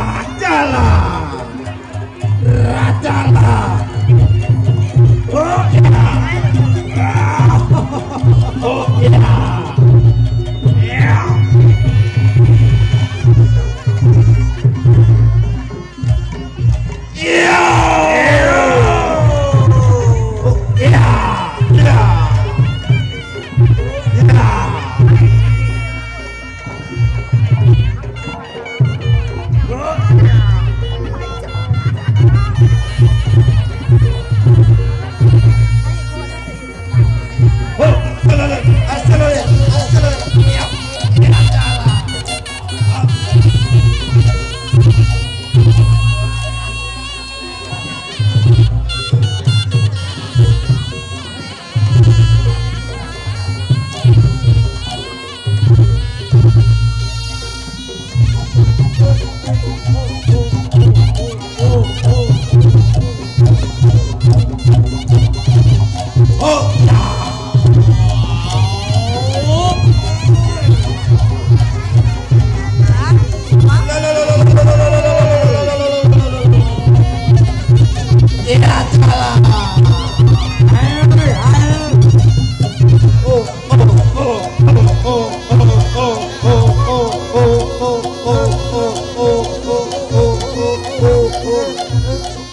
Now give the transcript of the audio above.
打架了。oh, oh, oh.